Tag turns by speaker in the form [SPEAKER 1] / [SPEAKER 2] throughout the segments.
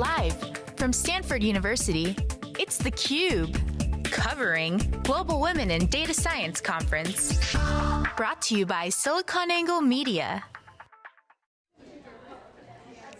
[SPEAKER 1] Live from Stanford University, it's theCUBE, covering Global Women in Data Science Conference. Brought to you by SiliconANGLE Media.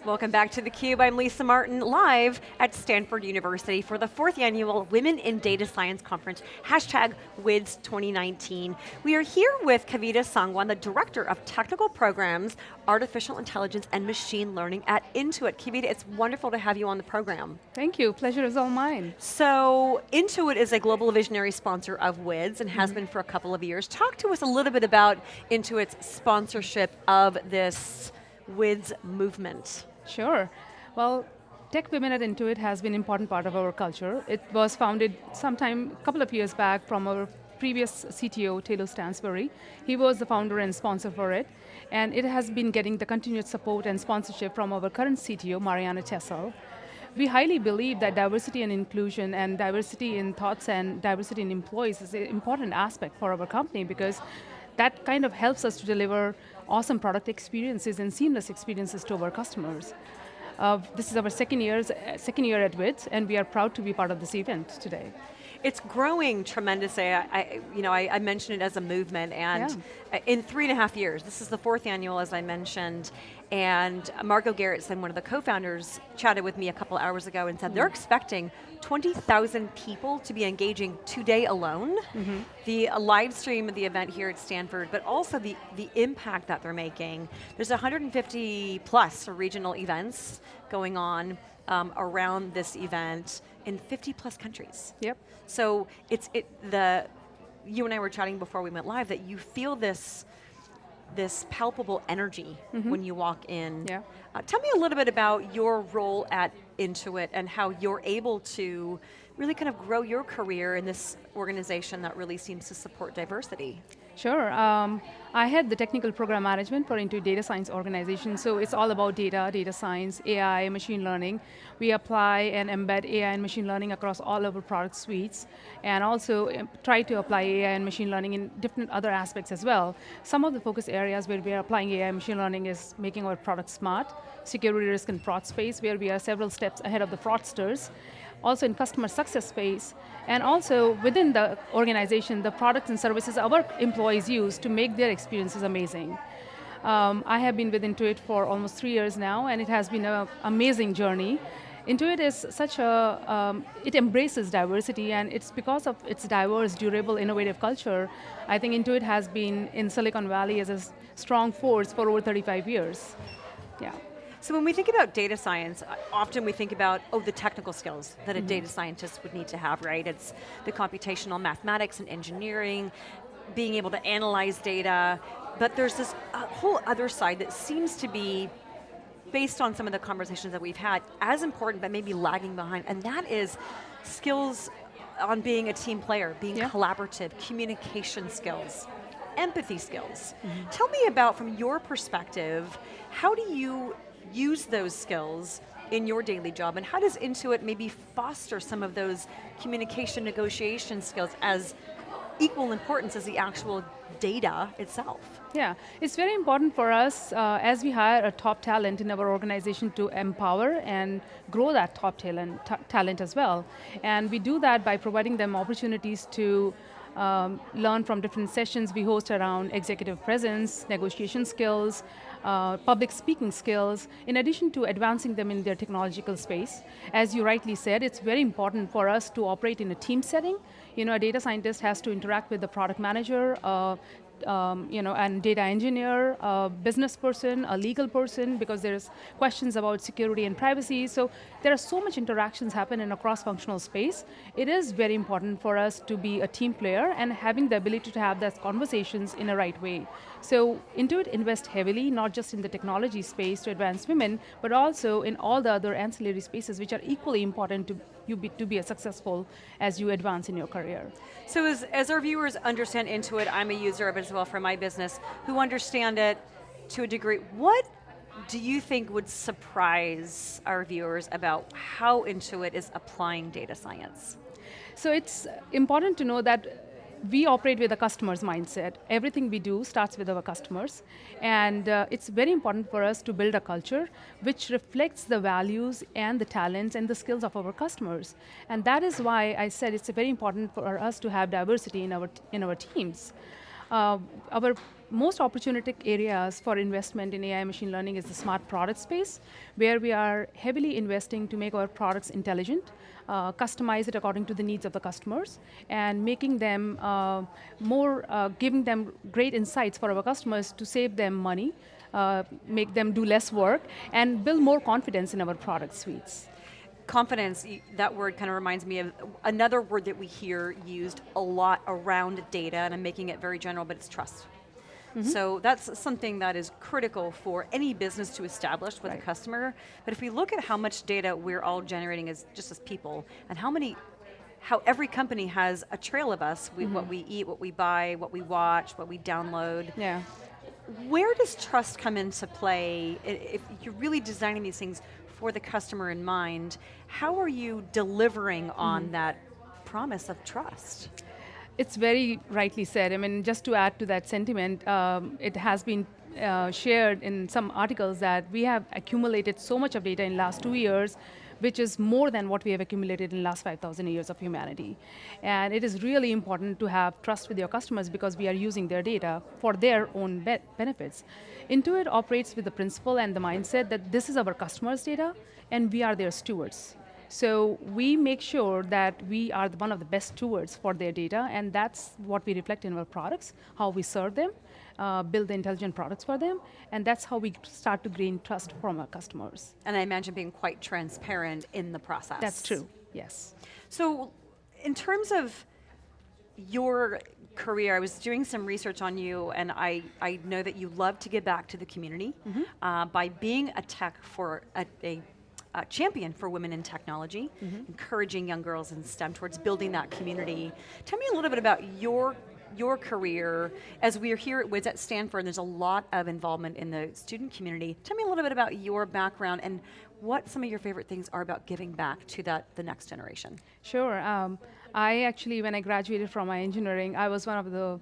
[SPEAKER 2] Welcome back to theCUBE, I'm Lisa Martin, live at Stanford University for the fourth annual Women in Data Science Conference, hashtag WIDS 2019. We are here with Kavita Sangwan, the Director of Technical Programs, Artificial Intelligence and Machine Learning at Intuit. Kavita, it's wonderful to have you on the program.
[SPEAKER 3] Thank you, pleasure is all mine.
[SPEAKER 2] So, Intuit is a global visionary sponsor of WIDS and has mm -hmm. been for a couple of years. Talk to us a little bit about Intuit's sponsorship of this WIDS movement.
[SPEAKER 3] Sure. Well, Tech Women at Intuit has been an important part of our culture. It was founded sometime, a couple of years back from our previous CTO, Tayloe Stansbury. He was the founder and sponsor for it. And it has been getting the continued support and sponsorship from our current CTO, Marianna Tessel. We highly believe that diversity and inclusion and diversity in thoughts and diversity in employees is an important aspect for our company because that kind of helps us to deliver awesome product experiences and seamless experiences to our customers. Uh, this is our second, years, second year at WIDS, and we are proud to be part of this event today.
[SPEAKER 2] It's growing tremendously. I, I you know, I, I, mentioned it as a movement, and yeah. in three and a half years, this is the fourth annual, as I mentioned, and Margot Gerritsen, one of the co-founders, chatted with me a couple hours ago and said mm. they're expecting 20,000 people to be engaging today alone. Mm -hmm. The live stream of the event here at Stanford, but also the, the impact that they're making. There's 150 plus regional events going on um, around this event in 50 plus countries.
[SPEAKER 3] Yep.
[SPEAKER 2] So it's it the you and I were chatting before we went live that you feel this this palpable energy mm -hmm. when you walk in.
[SPEAKER 3] Yeah.
[SPEAKER 2] Uh, tell me a little bit about your role at Intuit and how you're able to really kind of grow your career in this organization that really seems to support diversity.
[SPEAKER 3] Sure. Um, I head the technical program management for Intuit Data Science organization, so it's all about data, data science, AI, machine learning. We apply and embed AI and machine learning across all of our product suites, and also um, try to apply AI and machine learning in different other aspects as well. Some of the focus areas where we are applying AI and machine learning is making our product smart, security risk and fraud space, where we are several steps ahead of the fraudsters, also in customer success space, and also within the organization, the products and services our employees use to make their experiences amazing. Um, I have been with Intuit for almost three years now, and it has been an amazing journey. Intuit is such a, um, it embraces diversity, and it's because of its diverse, durable, innovative culture, I think Intuit has been in Silicon Valley as a strong force for over 35 years. Yeah.
[SPEAKER 2] So when we think about data science, often we think about, oh, the technical skills that a mm -hmm. data scientist would need to have, right? It's the computational mathematics and engineering, being able to analyze data, but there's this whole other side that seems to be based on some of the conversations that we've had, as important but maybe lagging behind, and that is skills on being a team player, being yeah. collaborative, communication skills, empathy skills. Mm -hmm. Tell me about, from your perspective, how do you use those skills in your daily job, and how does Intuit maybe foster some of those communication negotiation skills as equal importance as the actual data itself?
[SPEAKER 3] Yeah, it's very important for us uh, as we hire a top talent in our organization to empower and grow that top talent, talent as well. And we do that by providing them opportunities to um, learn from different sessions we host around executive presence, negotiation skills, uh, public speaking skills, in addition to advancing them in their technological space. As you rightly said, it's very important for us to operate in a team setting. You know, a data scientist has to interact with the product manager, uh, um, you know, and data engineer, a business person, a legal person, because there's questions about security and privacy. So there are so much interactions happen in a cross-functional space. It is very important for us to be a team player and having the ability to have those conversations in a right way. So Intuit invest heavily, not just in the technology space to advance women, but also in all the other ancillary spaces which are equally important to you be, to be as successful as you advance in your career.
[SPEAKER 2] So as, as our viewers understand Intuit, I'm a user of it as well for my business, who understand it to a degree, what do you think would surprise our viewers about how Intuit is applying data science?
[SPEAKER 3] So it's important to know that we operate with a customer's mindset. Everything we do starts with our customers. And uh, it's very important for us to build a culture which reflects the values and the talents and the skills of our customers. And that is why I said it's very important for us to have diversity in our, in our teams. Uh, our most opportunistic areas for investment in AI machine learning is the smart product space, where we are heavily investing to make our products intelligent, uh, customize it according to the needs of the customers, and making them uh, more, uh, giving them great insights for our customers to save them money, uh, make them do less work, and build more confidence in our product suites
[SPEAKER 2] confidence, that word kind of reminds me of another word that we hear used a lot around data, and I'm making it very general, but it's trust. Mm -hmm. So that's something that is critical for any business to establish with right. a customer. But if we look at how much data we're all generating as just as people, and how many how every company has a trail of us, we, mm -hmm. what we eat, what we buy, what we watch, what we download.
[SPEAKER 3] Yeah.
[SPEAKER 2] Where does trust come into play? If you're really designing these things for the customer in mind, how are you delivering on mm -hmm. that promise of trust?
[SPEAKER 3] It's very rightly said. I mean, just to add to that sentiment, um, it has been uh, shared in some articles that we have accumulated so much of data in the last two years, which is more than what we have accumulated in the last 5,000 years of humanity. And it is really important to have trust with your customers because we are using their data for their own be benefits. Intuit operates with the principle and the mindset that this is our customers' data and we are their stewards. So we make sure that we are one of the best stewards for their data, and that's what we reflect in our products, how we serve them, uh, build the intelligent products for them, and that's how we start to gain trust from our customers.
[SPEAKER 2] And I imagine being quite transparent in the process.
[SPEAKER 3] That's true, yes.
[SPEAKER 2] So in terms of your career, I was doing some research on you, and I, I know that you love to give back to the community mm -hmm. uh, by being a tech for a, a uh, champion for women in technology, mm -hmm. encouraging young girls in STEM towards building that community. Tell me a little bit about your your career, as we are here at WIDS at Stanford, there's a lot of involvement in the student community. Tell me a little bit about your background and what some of your favorite things are about giving back to that the next generation.
[SPEAKER 3] Sure. Um, I actually, when I graduated from my engineering, I was one of the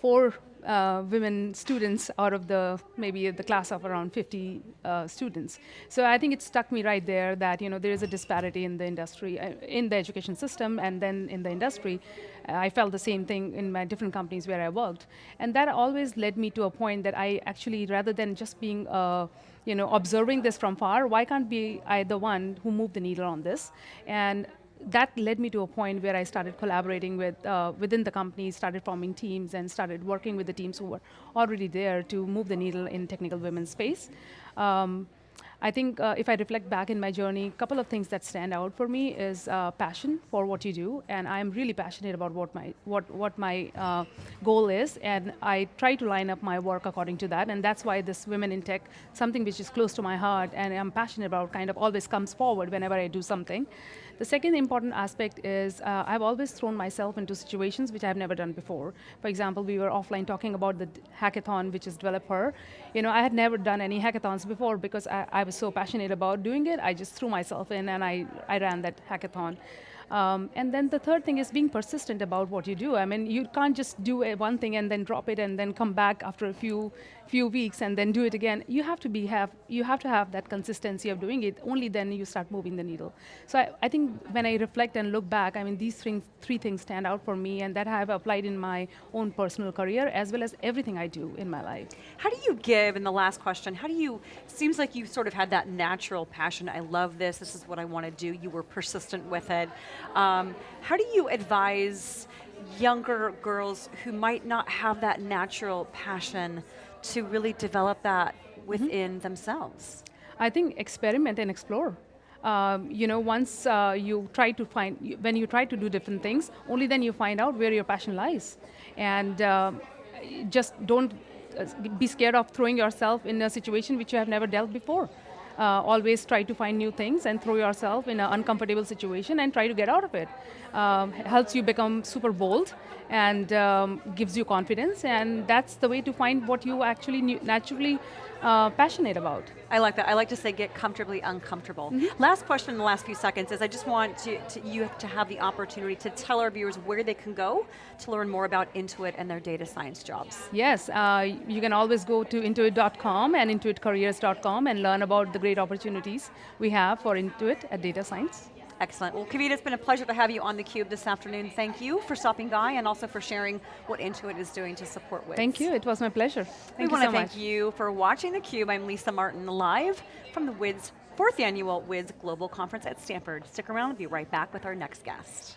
[SPEAKER 3] four uh, women students out of the maybe the class of around 50 uh, students. So I think it stuck me right there that you know there is a disparity in the industry, uh, in the education system, and then in the industry. I felt the same thing in my different companies where I worked, and that always led me to a point that I actually, rather than just being uh, you know, observing this from far, why can't be I the one who moved the needle on this? And that led me to a point where I started collaborating with uh, within the company, started forming teams, and started working with the teams who were already there to move the needle in technical women's space. Um, I think uh, if I reflect back in my journey, a couple of things that stand out for me is uh, passion for what you do, and I'm really passionate about what my what what my uh, goal is, and I try to line up my work according to that, and that's why this Women in Tech, something which is close to my heart, and I'm passionate about, kind of always comes forward whenever I do something. The second important aspect is uh, I've always thrown myself into situations which I've never done before. For example, we were offline talking about the hackathon, which is developer. You know, I had never done any hackathons before because I, I was so passionate about doing it. I just threw myself in and I, I ran that hackathon. Um, and then the third thing is being persistent about what you do. I mean, you can't just do one thing and then drop it and then come back after a few few weeks and then do it again. You have to be have you have to have that consistency of doing it. Only then you start moving the needle. So I, I think when I reflect and look back, I mean, these three, three things stand out for me, and that I have applied in my own personal career as well as everything I do in my life.
[SPEAKER 2] How do you give? In the last question, how do you? Seems like you sort of had that natural passion. I love this. This is what I want to do. You were persistent with it. Um, how do you advise younger girls who might not have that natural passion to really develop that within mm -hmm. themselves?
[SPEAKER 3] I think experiment and explore. Um, you know, once uh, you try to find, when you try to do different things, only then you find out where your passion lies. And uh, just don't uh, be scared of throwing yourself in a situation which you have never dealt before uh, always try to find new things and throw yourself in an uncomfortable situation and try to get out of it. Um, helps you become super bold and um, gives you confidence and that's the way to find what you actually naturally uh, passionate about.
[SPEAKER 2] I like that. I like to say get comfortably uncomfortable. Mm -hmm. Last question in the last few seconds is I just want to, to, you to have the opportunity to tell our viewers where they can go to learn more about Intuit and their data science jobs.
[SPEAKER 3] Yes, uh, you can always go to intuit.com and intuitcareers.com and learn about the great opportunities we have for Intuit at data science.
[SPEAKER 2] Excellent. Well, Kavita, it's been a pleasure to have you on theCUBE this afternoon. Thank you for stopping by and also for sharing what Intuit is doing to support WIDS.
[SPEAKER 3] Thank you, it was my pleasure. Thank
[SPEAKER 2] we
[SPEAKER 3] you
[SPEAKER 2] want
[SPEAKER 3] so
[SPEAKER 2] to thank
[SPEAKER 3] much.
[SPEAKER 2] you for watching theCUBE. I'm Lisa Martin, live from the WIDS, fourth annual WIDS Global Conference at Stanford. Stick around, we'll be right back with our next guest.